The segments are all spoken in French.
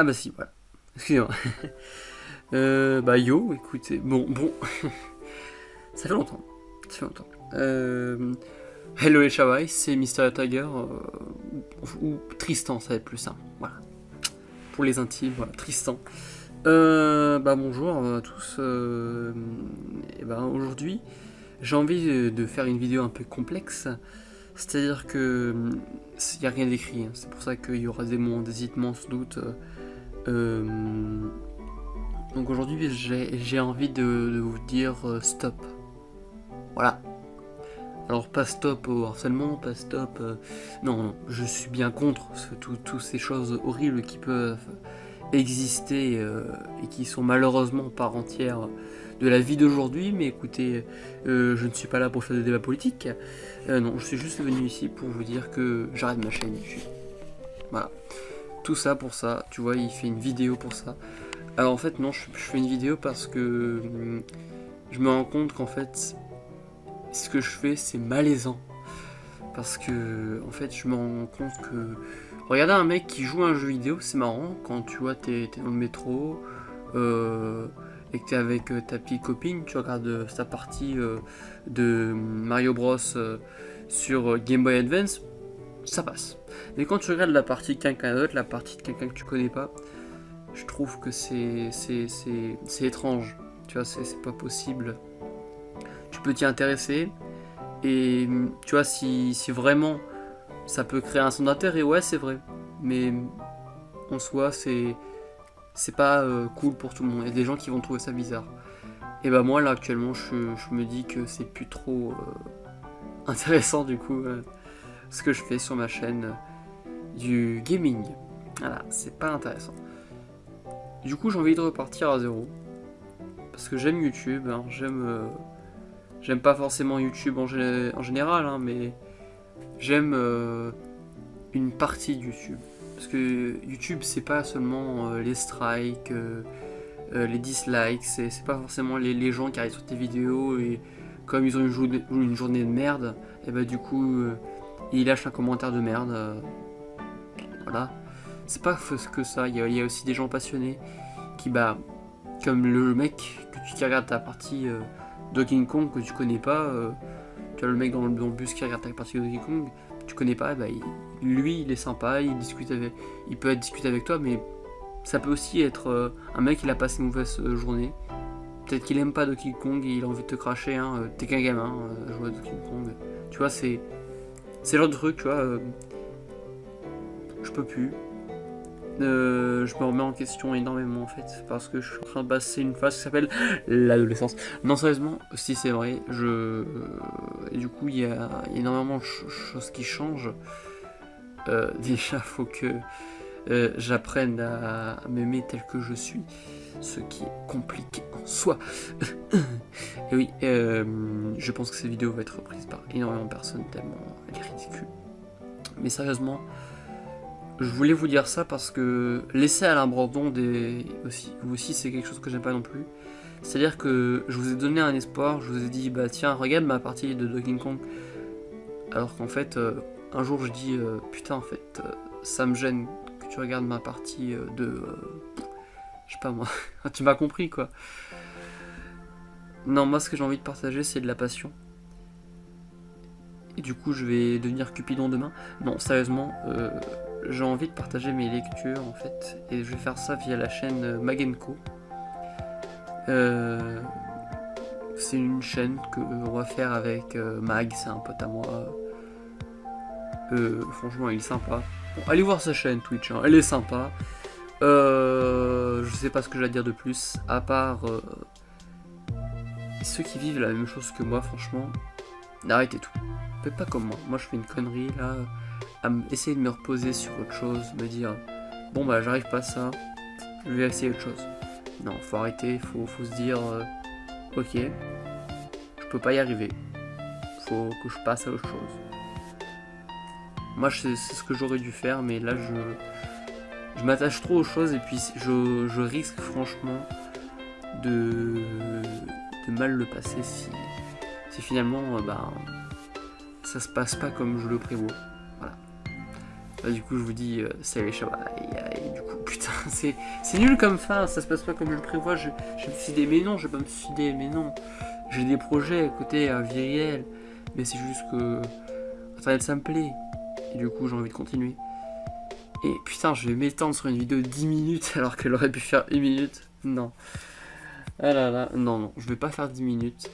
Ah bah si, voilà. Excusez-moi. euh, bah yo, écoutez, bon, bon. ça fait longtemps. Ça fait longtemps. Euh, hello les Shawai, c'est Mister Tiger, euh, ou Tristan, ça va être plus simple. Voilà. Pour les intimes, voilà, Tristan. Euh, bah bonjour à tous. Euh, et bah aujourd'hui, j'ai envie de faire une vidéo un peu complexe. C'est-à-dire que il n'y a rien d'écrit, hein. c'est pour ça qu'il y aura des moments d'hésitement sans doute. Euh, donc aujourd'hui j'ai envie de, vous dire euh, stop. Voilà. Alors pas stop au harcèlement, pas stop... Euh, non, je suis bien contre toutes ces choses horribles qui peuvent exister et qui sont malheureusement par entière de la vie d'aujourd'hui, mais écoutez, je ne suis pas là pour faire des débats politiques. Non, je suis juste venu ici pour vous dire que j'arrête ma chaîne. Voilà. Ça pour ça, tu vois, il fait une vidéo pour ça. Alors en fait, non, je, fais une vidéo parce que hum, je me rends compte qu'en fait, ce que je fais, c'est malaisant. Parce que, en fait, je me rends compte que... Regarder un mec qui joue un jeu vidéo, c'est marrant, quand tu vois, t'es dans le métro, euh, et que tu es avec euh, ta petite copine, tu regardes euh, sa partie de Mario Bros sur Game Boy Advance, ça passe. Mais quand tu regardes la partie de quelqu'un d'autre, la partie de quelqu'un que tu connais pas, je trouve que c'est étrange. Tu vois, c'est pas possible. Tu peux t'y intéresser. Et tu vois, si, si, vraiment ça peut créer un son d'intérêt, ouais, c'est vrai. Mais en soi, c'est pas euh, cool pour tout le monde. Il y a des gens qui vont trouver ça bizarre. Et bah moi là actuellement je, me dis que c'est plus trop euh, intéressant du coup euh, ce que je fais sur ma chaîne du gaming. Voilà, c'est pas intéressant. Du coup j'ai envie de repartir à zéro. Parce que j'aime YouTube, hein. j'aime j'aime pas forcément YouTube en, général, hein, mais j'aime une partie de YouTube. Parce que YouTube, c'est pas seulement euh, les strikes, euh, euh, les dislikes, c'est pas forcément les, gens qui arrivent sur tes vidéos et comme ils ont une, une journée de merde, et bah du coup, ils lâchent un commentaire de merde. voilà. C'est pas que ça, il y, a, aussi des gens passionnés qui, bah, comme le mec que tu qui regarde ta partie Donkey Kong que tu connais pas, tu as le mec dans le, bus qui regarde ta partie de Donkey Kong, tu connais pas, bah, lui il est sympa, il discute avec, il peut être discuté avec toi, mais ça peut aussi être euh, un mec il a passé une mauvaise euh, journée. Peut-être qu'il aime pas Donkey Kong et il a envie de te cracher, hein, euh, t'es qu'un gamin, jouer à Donkey Kong. Tu vois, c'est c'est l'autre truc, tu vois. je peux plus. je me remets en question énormément en fait parce que je suis en train de passer une phase qui s'appelle l'adolescence. Non sérieusement, si c'est vrai, je et du coup il y, a énormément de choses qui changent. Euh, déjà, faut que euh, j'apprenne à, m'aimer tel que je suis, ce qui est compliqué en soi. Et oui, euh, je pense que cette vidéo va être reprise par énormément de personnes tellement elle est ridicule. Mais sérieusement, je voulais vous dire ça parce que laisser à l'abandon des aussi, vous aussi c'est quelque chose que j'aime pas non plus. C'est-à-dire que je vous ai donné un espoir, je vous ai dit bah tiens regarde ma partie de Donkey Kong, alors qu'en fait un jour je dis euh, putain en fait euh, ça me gêne tu regardes ma partie euh, de je sais pas moi. Tu m'as compris quoi. Non moi ce que j'ai envie de partager c'est de la passion. Et du coup je vais devenir Cupidon demain. Non sérieusement j'ai envie de partager mes lectures en fait. Et je vais faire ça via la chaîne Magenko c'est une chaîne que on va faire avec Mag c'est un pote à moi. Euh, franchement, il est sympa. Allez voir sa chaîne Twitch, hein. elle est sympa. Euh, je sais pas ce que j'ai à dire de plus, à part euh, ceux qui vivent la même chose que moi, franchement, arrêtez tout. Faites pas comme moi. Moi, je fais une connerie là, à essayer de me reposer sur autre chose, me dire bon bah j'arrive pas à ça, je vais essayer autre chose. Non, faut arrêter, faut, faut se dire ok, je peux pas y arriver, faut que je passe à autre chose. Moi, c'est ce que j'aurais dû faire, mais là, je, m'attache trop aux choses et puis je, risque franchement de, mal le passer si, finalement, euh, bah, ça se passe pas comme je le prévois. Voilà. Bah, du coup, je vous dis, euh, salut et du coup, putain. c'est nul comme fin, ça se passe pas comme je le prévois. Je, je me suis dit, mais non, je vais pas me suicider, mais non. J'ai des projets côté vie réelle, mais c'est juste que Internet ça me plaît. Et du coup, j'ai envie de continuer. Et putain, je vais m'étendre sur une vidéo de 10 minutes alors qu'elle aurait pu faire 1 minute. Non. Ah là là, non, non, je vais pas faire 10 minutes.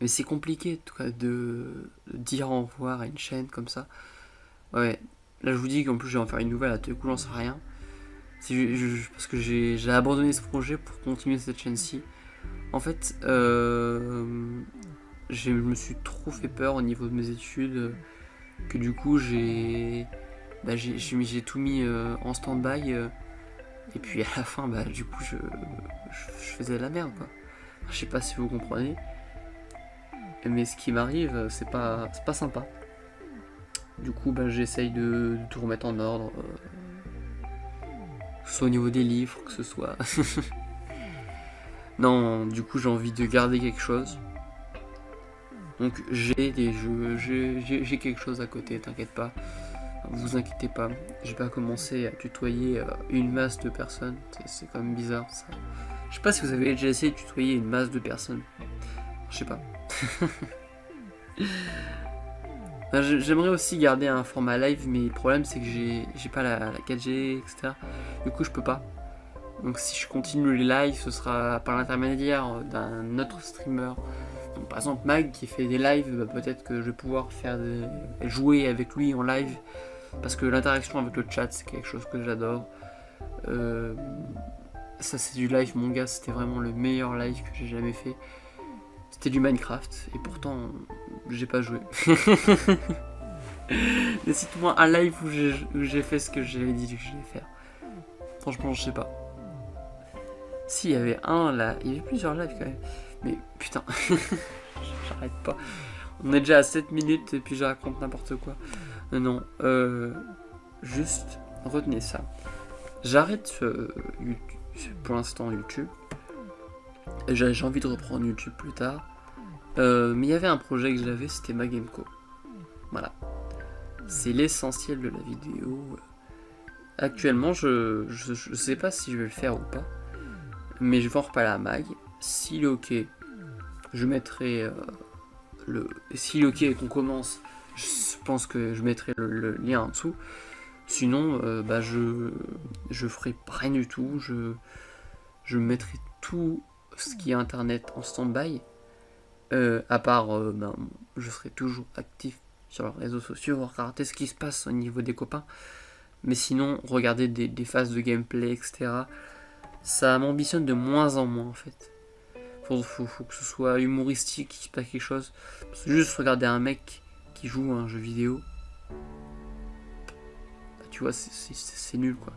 Mais c'est compliqué, en tout cas, de dire au revoir à une chaîne comme ça. Ouais, là je vous dis qu'en plus je vais en faire une nouvelle, à tout coup j'en sais rien. parce que j'ai abandonné ce projet pour continuer cette chaîne-ci. En fait, euh, je me suis trop fait peur au niveau de mes études, que du coup j'ai bah, tout mis euh, en stand-by. Euh, et puis à la fin, bah, du coup, je, faisais de la merde, quoi. Je sais pas si vous comprenez. Mais ce qui m'arrive, c'est pas, pas sympa. Du coup, bah, j'essaye de, tout remettre en ordre. Euh, que ce soit au niveau des livres, que ce soit... non, du coup, j'ai envie de garder quelque chose. Donc j'ai des jeux, j'ai quelque chose à côté, t'inquiète pas. Vous inquiétez pas, je vais pas commencer à tutoyer euh, une masse de personnes, c'est quand même bizarre ça. Je sais pas si vous avez déjà essayé de tutoyer une masse de personnes. Je sais pas. J'aimerais aussi garder un format live, mais le problème c'est que j'ai pas la, 4G, etc. Du coup je peux pas. Donc si je continue les lives, ce sera par l'intermédiaire d'un autre streamer. Par exemple Mag qui fait des lives, bah, peut-être que je vais pouvoir faire jouer avec lui en live parce que l'interaction avec le chat, c'est quelque chose que j'adore. Euh, ça, c'est du live, mon gars, c'était vraiment le meilleur live que j'ai jamais fait. C'était du Minecraft, et pourtant, j'ai pas joué. Mais Cite-moi un live où j'ai fait ce que j'avais dit que j'allais faire. Franchement, je sais pas. Si, il y avait un là, il y avait plusieurs lives quand même. Mais putain, j'arrête pas. On est déjà à 7 minutes et puis je raconte n'importe quoi. Non, euh, juste retenez ça. J'arrête pour l'instant YouTube. J'ai envie de reprendre YouTube plus tard. Euh, mais il y avait un projet que j'avais, c'était ma Gameco. Voilà. C'est l'essentiel de la vidéo. Actuellement, je, je, sais pas si je vais le faire ou pas. Mais je vais en reparler à Mag. S'il est ok, je mettrai euh, le. Est ok et qu'on commence, je pense que je mettrai le, lien en dessous. Sinon, euh, bah je, je ferai rien du tout. Je, mettrai tout ce qui est internet en stand-by. Euh, à part, ben, je serai toujours actif sur les réseaux sociaux, regarder ce qui se passe au niveau des copains. Mais sinon, regarder des, phases de gameplay, etc. Ça m'ambitionne de moins en moins en fait. Faut, faut, que ce soit humoristique, qu'il se passe quelque chose. juste regarder un mec qui joue un jeu vidéo, bah, tu vois, c'est nul quoi.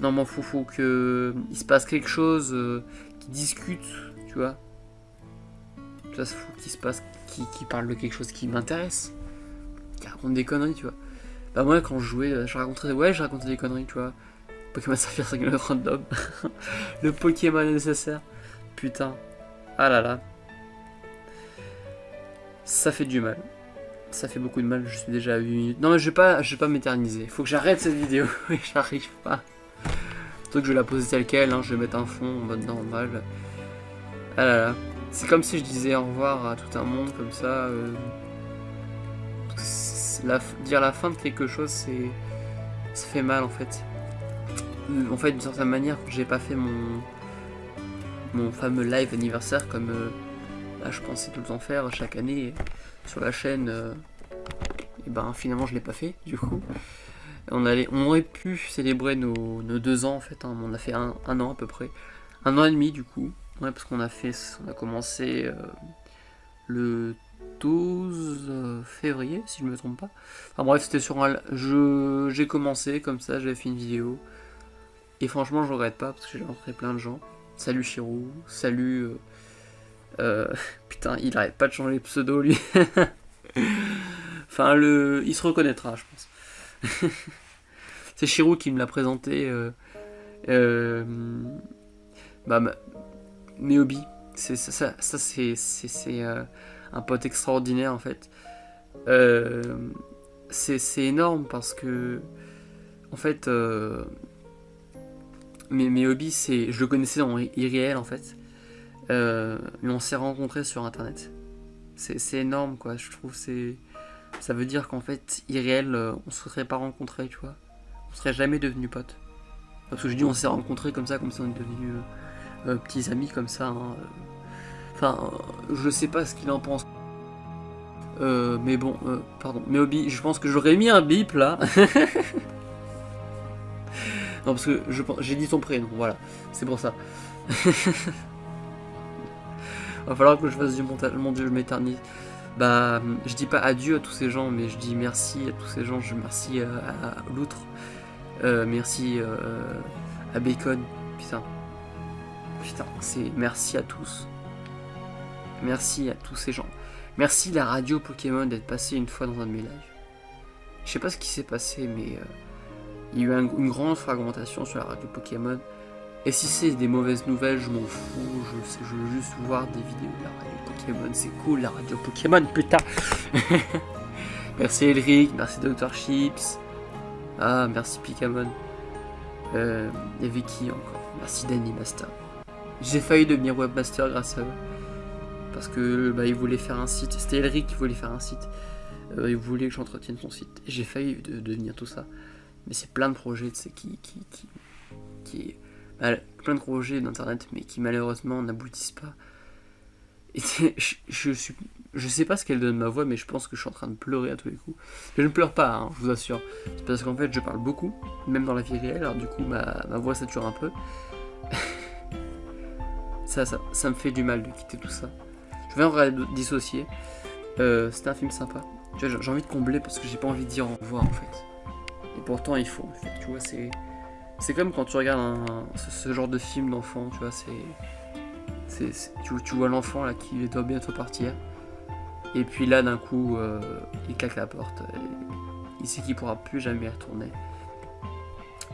Non, mais faut, faut que il se passe quelque chose, euh, qui discute, tu vois. Ça, faut qu'il se passe, qui, parle de quelque chose qui m'intéresse, qui raconte des conneries, tu vois. Bah moi quand je jouais, euh, je racontais, ouais, je racontais des conneries, tu vois. Pokémon Saphir 5 random, le Pokémon nécessaire, putain, ah là là, ça fait du mal. Ça fait beaucoup de mal, je suis déjà à 8 minutes. Non mais je vais pas, je vais pas m'éterniser. Faut que j'arrête cette vidéo. J'arrive pas. Que je vais la poser telle quelle, hein. je vais mettre un fond en mode normal. Ah là là. C'est comme si je disais au revoir à tout un monde comme ça. Euh. dire la fin de quelque chose, c'est. Ça fait mal en fait. En fait, d'une certaine manière, j'ai pas fait mon. Mon fameux live anniversaire comme. Euh, là, je pensais tout le temps faire chaque année sur la chaîne, euh, et ben finalement je l'ai pas fait du coup. On, allait, on aurait pu célébrer nos, deux ans en fait, hein. on a fait un, an à peu près, un an et demi du coup, ouais, parce qu'on a fait, on a commencé euh, le 12 euh, février si je me trompe pas. Enfin bref c'était sur un, j'ai commencé comme ça, j'avais fait une vidéo, et franchement je regrette pas parce que j'ai rencontré plein de gens. Salut Chirou, salut euh, putain, il arrête pas de changer les pseudo lui. enfin, le, il se reconnaîtra, je pense. c'est Shirou qui me l'a présenté. Euh, euh, bah, Meobi, ça, c'est un pote extraordinaire en fait. c'est énorme parce que, en fait, mais mes hobbies, c'est, je le connaissais en irréel en fait, euh, mais on s'est rencontrés sur internet. C'est énorme quoi, je trouve c'est, ça veut dire qu'en fait irréel, euh, on se serait pas rencontrés, tu vois, on serait jamais devenus potes. Parce que je dis on s'est rencontrés comme ça, comme si on était devenus euh, petits amis comme ça. Hein. Enfin, je sais pas ce qu'il en pense. mais bon, pardon, mes hobbies, je pense que j'aurais mis un bip là. Non, parce que j'ai dit ton prénom, voilà. C'est pour ça. Va falloir que je fasse du montage. Mon dieu, je m'éternise. Bah, je dis pas adieu à tous ces gens, mais je dis merci à tous ces gens. Je merci à, l'outre. Euh, merci euh, à Bacon. Putain. Putain, c'est merci à tous. Merci à tous ces gens. Merci la radio Pokémon d'être passé une fois dans un de mes lives. Je sais pas ce qui s'est passé, mais... Euh, il y a eu une grande fragmentation sur la radio Pokémon. Et si c'est des mauvaises nouvelles, je m'en fous. Je, veux juste voir des vidéos de la radio Pokémon. C'est cool la radio Pokémon, putain. merci Elric, merci Dr. Chips. Ah, merci Pokémon. Euh, et Vicky encore. Merci Danny Master. J'ai failli devenir webmaster grâce à eux. Parce que bah, ils voulaient faire un site. C'était Elric qui voulait faire un site. Euh, il voulait que j'entretienne son site. J'ai failli devenir tout ça mais c'est plein de projets qui, plein de projets d'internet mais qui malheureusement n'aboutissent pas. Je, sais pas ce qu'elle donne ma voix mais je pense que je suis en train de pleurer à tous les coups. Je ne pleure pas hein, je vous assure. C'est parce qu'en fait je parle beaucoup même dans la vie réelle alors du coup ma, ma voix sature un peu. Ça, ça, ça me fait du mal de quitter tout ça. Je vais en dissocier. Euh, c'était un film sympa. J'ai envie de combler parce que j'ai pas envie de dire au revoir en fait et pourtant, il faut. Tu vois, c'est. C'est comme quand tu regardes ce, genre de film d'enfant, tu vois, c'est. Tu, tu, vois l'enfant là qui doit bientôt partir. Et puis là, d'un coup, euh, il claque la porte. il sait qu'il pourra plus jamais y retourner.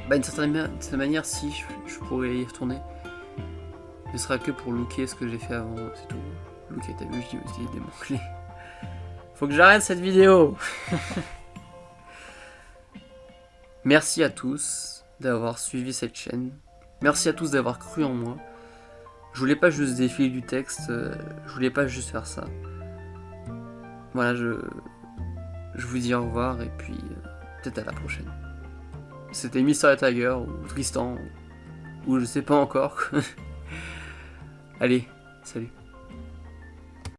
Bah, d'une certaine, manière, si je, pourrais y retourner, ce sera que pour looker ce que j'ai fait avant, c'est tout. Looker, t'as vu, je dis aussi des mots-clés. Faut que j'arrête cette vidéo Merci à tous d'avoir suivi cette chaîne. Merci à tous d'avoir cru en moi. Je voulais pas juste défiler du texte, euh, je voulais pas juste faire ça. Voilà, je, je vous dis au revoir et puis euh, peut-être à la prochaine. C'était Mister Tiger ou Tristan ou je sais pas encore. Allez, salut.